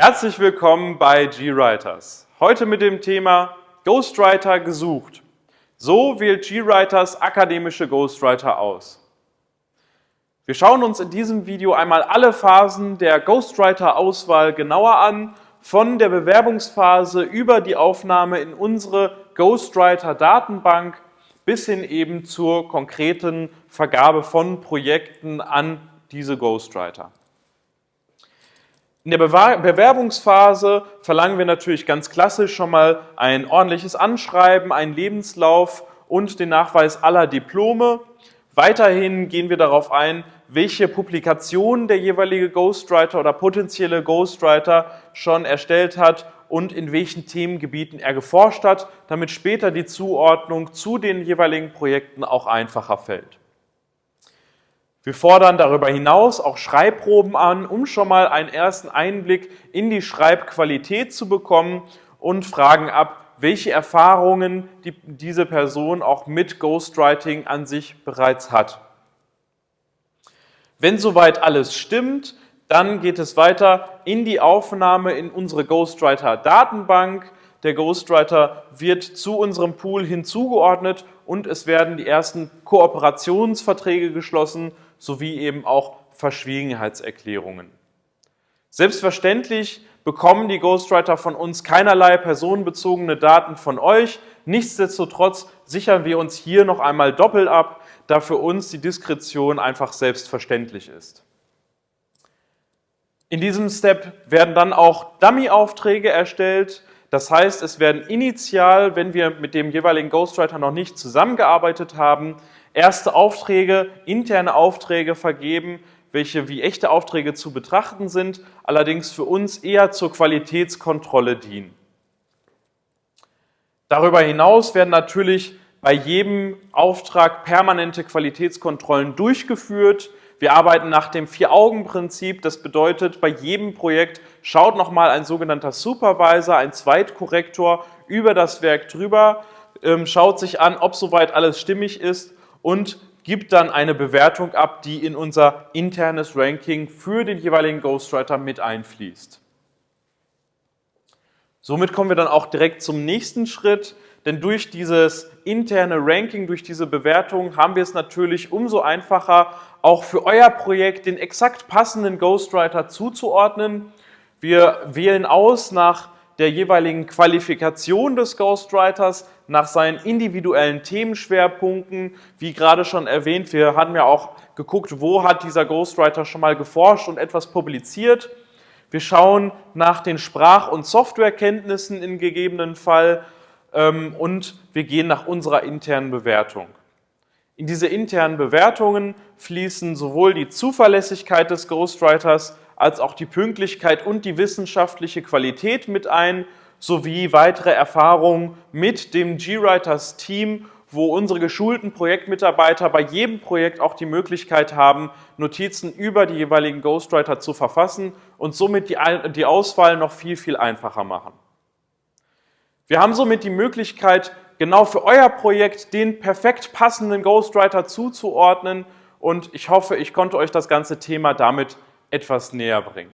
Herzlich willkommen bei GWriters. Heute mit dem Thema Ghostwriter gesucht. So wählt GWriters akademische Ghostwriter aus. Wir schauen uns in diesem Video einmal alle Phasen der Ghostwriter-Auswahl genauer an, von der Bewerbungsphase über die Aufnahme in unsere Ghostwriter-Datenbank bis hin eben zur konkreten Vergabe von Projekten an diese Ghostwriter. In der Bewerbungsphase verlangen wir natürlich ganz klassisch schon mal ein ordentliches Anschreiben, einen Lebenslauf und den Nachweis aller Diplome. Weiterhin gehen wir darauf ein, welche Publikationen der jeweilige Ghostwriter oder potenzielle Ghostwriter schon erstellt hat und in welchen Themengebieten er geforscht hat, damit später die Zuordnung zu den jeweiligen Projekten auch einfacher fällt. Wir fordern darüber hinaus auch Schreibproben an, um schon mal einen ersten Einblick in die Schreibqualität zu bekommen und fragen ab, welche Erfahrungen die, diese Person auch mit Ghostwriting an sich bereits hat. Wenn soweit alles stimmt, dann geht es weiter in die Aufnahme in unsere Ghostwriter-Datenbank. Der Ghostwriter wird zu unserem Pool hinzugeordnet und es werden die ersten Kooperationsverträge geschlossen sowie eben auch Verschwiegenheitserklärungen. Selbstverständlich bekommen die Ghostwriter von uns keinerlei personenbezogene Daten von euch. Nichtsdestotrotz sichern wir uns hier noch einmal doppelt ab, da für uns die Diskretion einfach selbstverständlich ist. In diesem Step werden dann auch Dummy-Aufträge erstellt. Das heißt, es werden initial, wenn wir mit dem jeweiligen Ghostwriter noch nicht zusammengearbeitet haben, erste Aufträge, interne Aufträge vergeben, welche wie echte Aufträge zu betrachten sind, allerdings für uns eher zur Qualitätskontrolle dienen. Darüber hinaus werden natürlich bei jedem Auftrag permanente Qualitätskontrollen durchgeführt. Wir arbeiten nach dem Vier-Augen-Prinzip. Das bedeutet, bei jedem Projekt schaut nochmal ein sogenannter Supervisor, ein Zweitkorrektor über das Werk drüber, ähm, schaut sich an, ob soweit alles stimmig ist und gibt dann eine Bewertung ab, die in unser internes Ranking für den jeweiligen Ghostwriter mit einfließt. Somit kommen wir dann auch direkt zum nächsten Schritt, denn durch dieses interne Ranking, durch diese Bewertung haben wir es natürlich umso einfacher, auch für euer Projekt den exakt passenden Ghostwriter zuzuordnen. Wir wählen aus nach der jeweiligen Qualifikation des Ghostwriters, nach seinen individuellen Themenschwerpunkten. Wie gerade schon erwähnt, wir hatten ja auch geguckt, wo hat dieser Ghostwriter schon mal geforscht und etwas publiziert. Wir schauen nach den Sprach- und Softwarekenntnissen in gegebenen Fall ähm, und wir gehen nach unserer internen Bewertung. In diese internen Bewertungen fließen sowohl die Zuverlässigkeit des Ghostwriters als auch die Pünktlichkeit und die wissenschaftliche Qualität mit ein, sowie weitere Erfahrungen mit dem GWriters Team, wo unsere geschulten Projektmitarbeiter bei jedem Projekt auch die Möglichkeit haben, Notizen über die jeweiligen Ghostwriter zu verfassen und somit die Auswahl noch viel, viel einfacher machen. Wir haben somit die Möglichkeit, genau für euer Projekt den perfekt passenden Ghostwriter zuzuordnen und ich hoffe, ich konnte euch das ganze Thema damit etwas näher bringen.